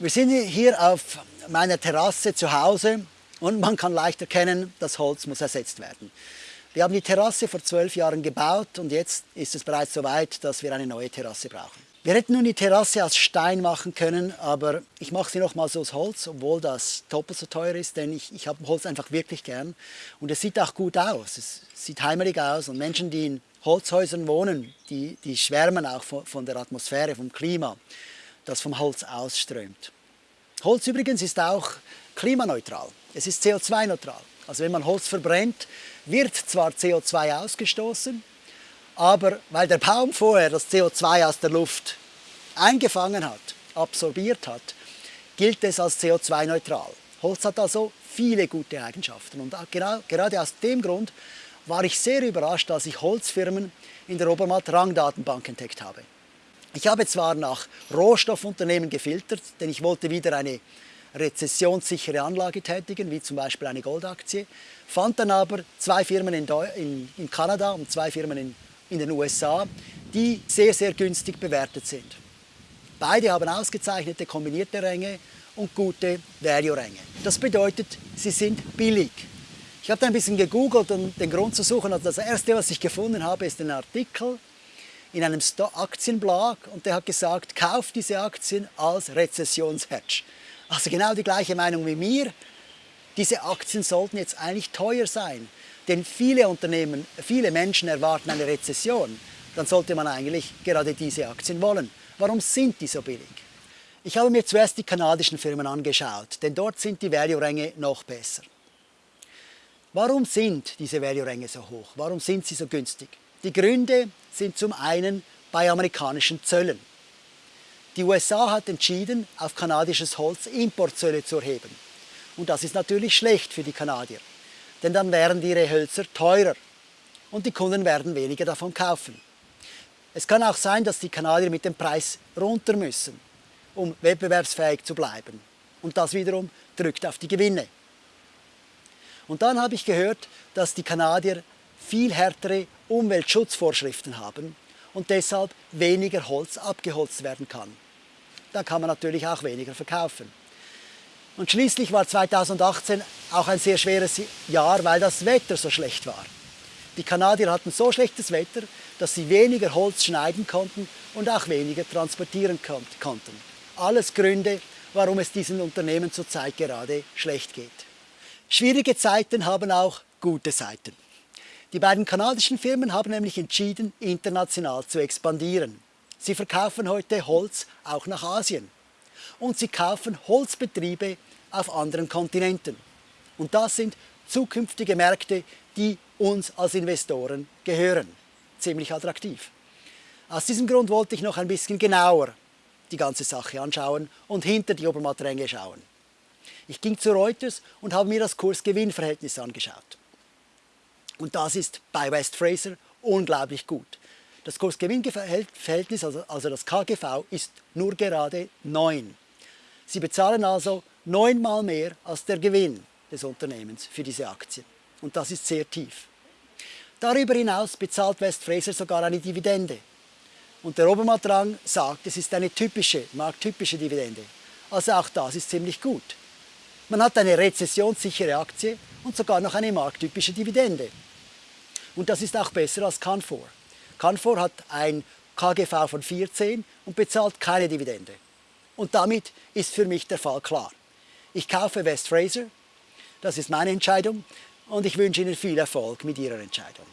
Wir sind hier auf meiner Terrasse zu Hause und man kann leicht erkennen, das Holz muss ersetzt werden. Wir haben die Terrasse vor zwölf Jahren gebaut und jetzt ist es bereits so weit, dass wir eine neue Terrasse brauchen. Wir hätten nun die Terrasse aus Stein machen können, aber ich mache sie nochmals aus Holz, obwohl das doppelt so teuer ist, denn ich, ich habe Holz einfach wirklich gern. Und es sieht auch gut aus, es sieht heimelig aus und Menschen, die in Holzhäusern wohnen, die, die schwärmen auch von, von der Atmosphäre, vom Klima das vom Holz ausströmt. Holz übrigens ist auch klimaneutral. Es ist CO2-neutral. Also wenn man Holz verbrennt, wird zwar CO2 ausgestoßen, aber weil der Baum vorher das CO2 aus der Luft eingefangen hat, absorbiert hat, gilt es als CO2-neutral. Holz hat also viele gute Eigenschaften und genau, gerade aus dem Grund war ich sehr überrascht, als ich Holzfirmen in der Obermatt Rangdatenbank entdeckt habe. Ich habe zwar nach Rohstoffunternehmen gefiltert, denn ich wollte wieder eine rezessionssichere Anlage tätigen, wie zum Beispiel eine Goldaktie, fand dann aber zwei Firmen in, in, in Kanada und zwei Firmen in, in den USA, die sehr, sehr günstig bewertet sind. Beide haben ausgezeichnete kombinierte Ränge und gute Value-Ränge. Das bedeutet, sie sind billig. Ich habe da ein bisschen gegoogelt, um den Grund zu suchen. Also das erste, was ich gefunden habe, ist ein Artikel in einem Aktienblog und der hat gesagt, kauft diese Aktien als Rezessionshedge. Also genau die gleiche Meinung wie mir. Diese Aktien sollten jetzt eigentlich teuer sein, denn viele Unternehmen, viele Menschen erwarten eine Rezession. Dann sollte man eigentlich gerade diese Aktien wollen. Warum sind die so billig? Ich habe mir zuerst die kanadischen Firmen angeschaut, denn dort sind die Value-Ränge noch besser. Warum sind diese Value-Ränge so hoch? Warum sind sie so günstig? Die Gründe sind zum einen bei amerikanischen Zöllen. Die USA hat entschieden, auf kanadisches Holz Importzölle zu erheben. Und das ist natürlich schlecht für die Kanadier, denn dann wären ihre Hölzer teurer und die Kunden werden weniger davon kaufen. Es kann auch sein, dass die Kanadier mit dem Preis runter müssen, um wettbewerbsfähig zu bleiben. Und das wiederum drückt auf die Gewinne. Und dann habe ich gehört, dass die Kanadier viel härtere Umweltschutzvorschriften haben und deshalb weniger Holz abgeholzt werden kann. Da kann man natürlich auch weniger verkaufen. Und schließlich war 2018 auch ein sehr schweres Jahr, weil das Wetter so schlecht war. Die Kanadier hatten so schlechtes Wetter, dass sie weniger Holz schneiden konnten und auch weniger transportieren konnten. Alles Gründe, warum es diesen Unternehmen zurzeit gerade schlecht geht. Schwierige Zeiten haben auch gute Seiten. Die beiden kanadischen Firmen haben nämlich entschieden, international zu expandieren. Sie verkaufen heute Holz auch nach Asien. Und sie kaufen Holzbetriebe auf anderen Kontinenten. Und das sind zukünftige Märkte, die uns als Investoren gehören. Ziemlich attraktiv. Aus diesem Grund wollte ich noch ein bisschen genauer die ganze Sache anschauen und hinter die Obermattränge schauen. Ich ging zu Reuters und habe mir das Kurs-Gewinn-Verhältnis angeschaut. Und das ist bei West Fraser unglaublich gut. Das Kurs-Gewinn-Verhältnis, also, also das KGV, ist nur gerade 9. Sie bezahlen also neunmal mehr als der Gewinn des Unternehmens für diese Aktie. Und das ist sehr tief. Darüber hinaus bezahlt West Fraser sogar eine Dividende. Und der Obermatrang sagt, es ist eine typische, markttypische Dividende. Also auch das ist ziemlich gut. Man hat eine rezessionssichere Aktie und sogar noch eine markttypische Dividende. Und das ist auch besser als Canfor. Canfor hat ein KGV von 14 und bezahlt keine Dividende. Und damit ist für mich der Fall klar. Ich kaufe West Fraser, das ist meine Entscheidung und ich wünsche Ihnen viel Erfolg mit Ihrer Entscheidung.